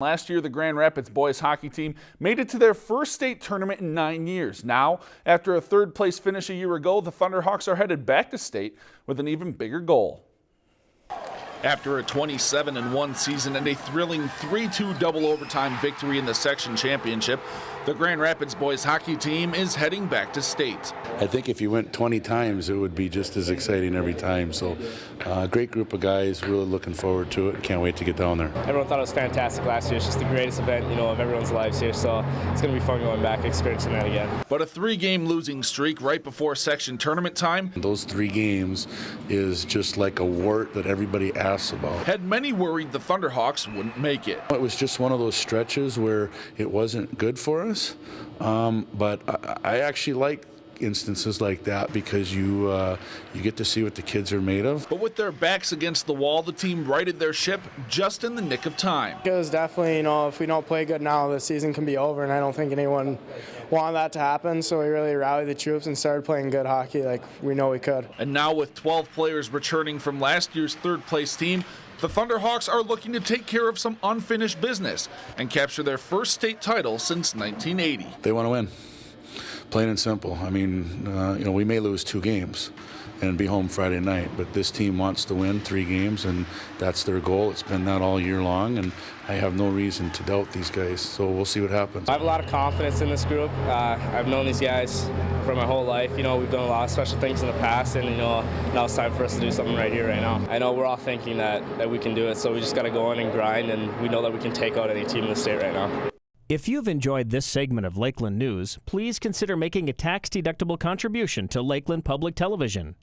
Last year, the Grand Rapids boys hockey team made it to their first state tournament in nine years. Now, after a third place finish a year ago, the Thunderhawks are headed back to state with an even bigger goal. After a 27 1 season and a thrilling 3 2 double overtime victory in the section championship, the Grand Rapids boys hockey team is heading back to state. I think if you went 20 times, it would be just as exciting every time. So, uh, great group of guys, really looking forward to it. Can't wait to get down there. Everyone thought it was fantastic last year. It's just the greatest event, you know, of everyone's lives here. So it's going to be fun going back, and experiencing that again. But a three-game losing streak right before section tournament time. Those three games is just like a wart that everybody about. Had many worried the Thunderhawks wouldn't make it. It was just one of those stretches where it wasn't good for us. Um, but I, I actually like instances like that because you uh, you get to see what the kids are made of. But with their backs against the wall, the team righted their ship just in the nick of time. It was definitely, you know, if we don't play good now, the season can be over, and I don't think anyone wanted that to happen. So we really rallied the troops and started playing good hockey like we know we could. And now with 12 players returning from last year's third place team, the Thunderhawks are looking to take care of some unfinished business and capture their first state title since 1980. They want to win. Plain and simple. I mean, uh, you know, we may lose two games and be home Friday night, but this team wants to win three games, and that's their goal. It's been that all year long, and I have no reason to doubt these guys. So we'll see what happens. I have a lot of confidence in this group. Uh, I've known these guys for my whole life. You know, we've done a lot of special things in the past, and you know, now it's time for us to do something right here, right now. I know we're all thinking that that we can do it, so we just got to go in and grind, and we know that we can take out any team in the state right now. If you've enjoyed this segment of Lakeland News, please consider making a tax-deductible contribution to Lakeland Public Television.